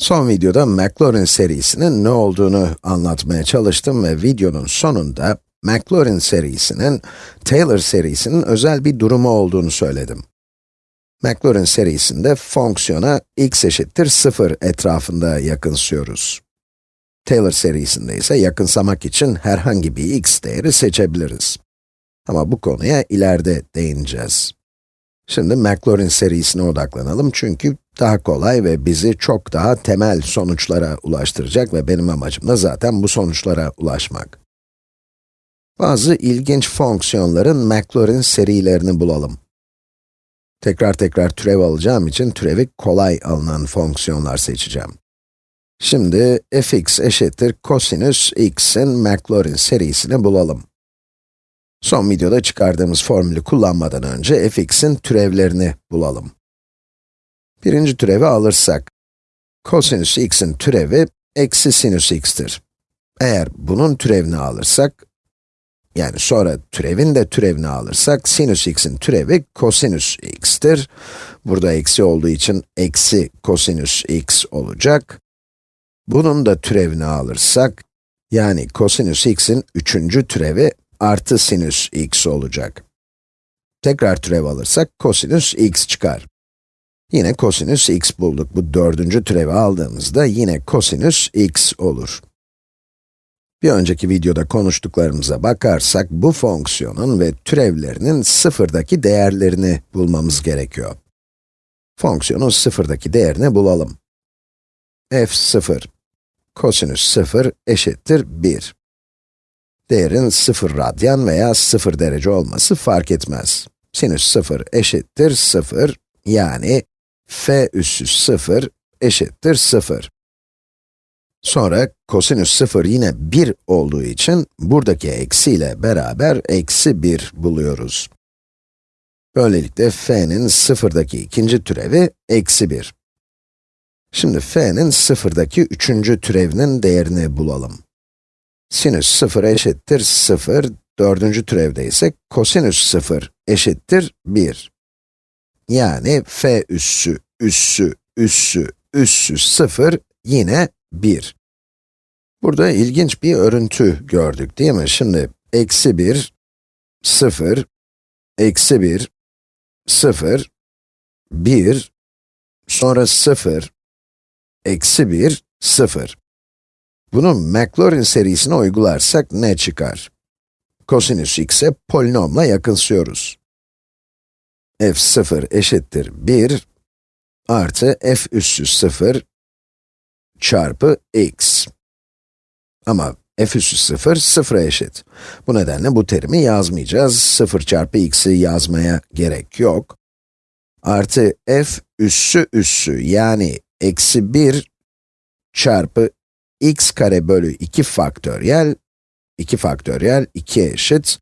Son videoda Maclaurin serisinin ne olduğunu anlatmaya çalıştım ve videonun sonunda Maclaurin serisinin Taylor serisinin özel bir durumu olduğunu söyledim. Maclaurin serisinde fonksiyona x eşittir 0 etrafında yakınsıyoruz. Taylor serisinde ise yakınsamak için herhangi bir x değeri seçebiliriz. Ama bu konuya ileride değineceğiz. Şimdi Maclaurin serisine odaklanalım çünkü daha kolay ve bizi çok daha temel sonuçlara ulaştıracak ve benim amacım da zaten bu sonuçlara ulaşmak. Bazı ilginç fonksiyonların Maclaurin serilerini bulalım. Tekrar tekrar türev alacağım için türevi kolay alınan fonksiyonlar seçeceğim. Şimdi fx eşittir kosinüs x'in Maclaurin serisini bulalım. Son videoda çıkardığımız formülü kullanmadan önce fx'in türevlerini bulalım. Birinci türevi alırsak, kosinüs x'in türevi eksi sinüs x'tir. Eğer bunun türevini alırsak, yani sonra türevin de türevini alırsak, sinüs x'in türevi kosinüs x'tir. Burada eksi olduğu için eksi kosinüs x olacak. Bunun da türevini alırsak, yani kosinüs x'in üçüncü türevi artı sinüs x olacak. Tekrar türev alırsak kosinüs x çıkar. Yine kosinüs x bulduk. Bu dördüncü türevi aldığımızda yine kosinüs x olur. Bir önceki videoda konuştuklarımıza bakarsak, bu fonksiyonun ve türevlerinin sıfırdaki değerlerini bulmamız gerekiyor. Fonksiyonun sıfırdaki değerini bulalım. f 0, kosinüs 0 eşittir 1. Değerin 0 radyan veya 0 derece olması fark etmez. Sinüs 0 eşittir 0, yani f üssü 0 eşittir 0. Sonra kosinüs 0 yine 1 olduğu için buradaki eksi ile beraber eksi 1 buluyoruz. Böylelikle f'nin sıfırdaki ikinci türevi eksi 1. Şimdi f'nin sıfırdaki üçüncü türevinin değerini bulalım. Sinüs 0 eşittir 0, dördüncü türevde ise kosinüs 0 eşittir 1. Yani f üssü, üssü, üssü, üssü 0 yine 1. Burada ilginç bir örüntü gördük değil mi? Şimdi eksi 1, 0, eksi 1, 0, 1, sonra 0, eksi 1, 0. Bunu Maclaurin serisine uygularsak ne çıkar? Kosinüs x'e polinomla yakınsıyoruz. F0 eşittir 1 artı f üssü 0 çarpı x. Ama f üssü 0, 0'a eşit. Bu nedenle bu terimi yazmayacağız. 0 çarpı x'i yazmaya gerek yok. Artı f üssü üssü yani eksi 1 çarpı x kare bölü 2 faktöriyel, 2 faktöriyel 2'ye eşit.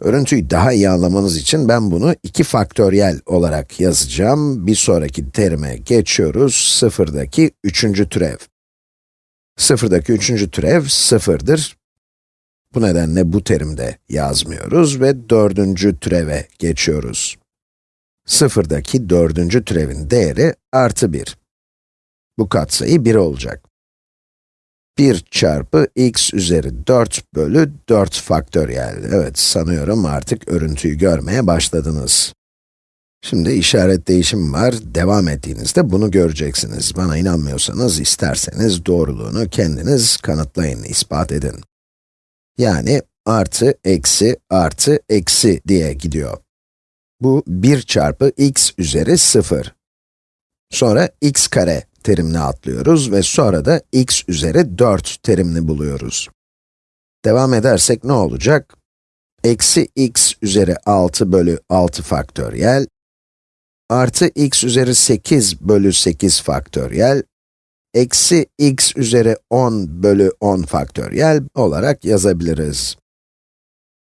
Örüntüyü daha iyi anlamanız için ben bunu 2 faktöriyel olarak yazacağım. Bir sonraki terime geçiyoruz. Sıfırdaki üçüncü türev. Sıfırdaki üçüncü türev sıfırdır. Bu nedenle bu terimde yazmıyoruz ve dördüncü türeve geçiyoruz. Sıfırdaki dördüncü türevin değeri artı 1. Bu katsayı 1 olacak. 1 çarpı x üzeri 4 bölü 4 faktöriyel. Evet, sanıyorum artık örüntüyü görmeye başladınız. Şimdi işaret değişimi var, devam ettiğinizde bunu göreceksiniz. Bana inanmıyorsanız, isterseniz doğruluğunu kendiniz kanıtlayın, ispat edin. Yani artı, eksi, artı, eksi diye gidiyor. Bu 1 çarpı x üzeri 0. Sonra x kare terimini atlıyoruz ve sonra da x üzeri 4 terimini buluyoruz. Devam edersek ne olacak? Eksi x üzeri 6 bölü 6 faktöriyel, artı x üzeri 8 bölü 8 faktöriyel, eksi x üzeri 10 bölü 10 faktöriyel olarak yazabiliriz.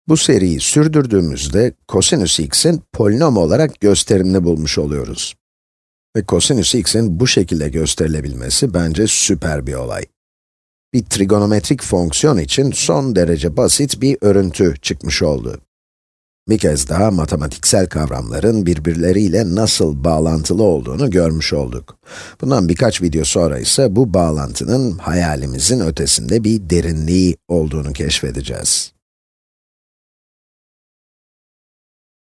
Bu seriyi sürdürdüğümüzde kosinüs x'in polinom olarak gösterimini bulmuş oluyoruz. Ve kosinüs x'in bu şekilde gösterilebilmesi bence süper bir olay. Bir trigonometrik fonksiyon için son derece basit bir örüntü çıkmış oldu. Bir kez daha matematiksel kavramların birbirleriyle nasıl bağlantılı olduğunu görmüş olduk. Bundan birkaç video sonra ise bu bağlantının hayalimizin ötesinde bir derinliği olduğunu keşfedeceğiz.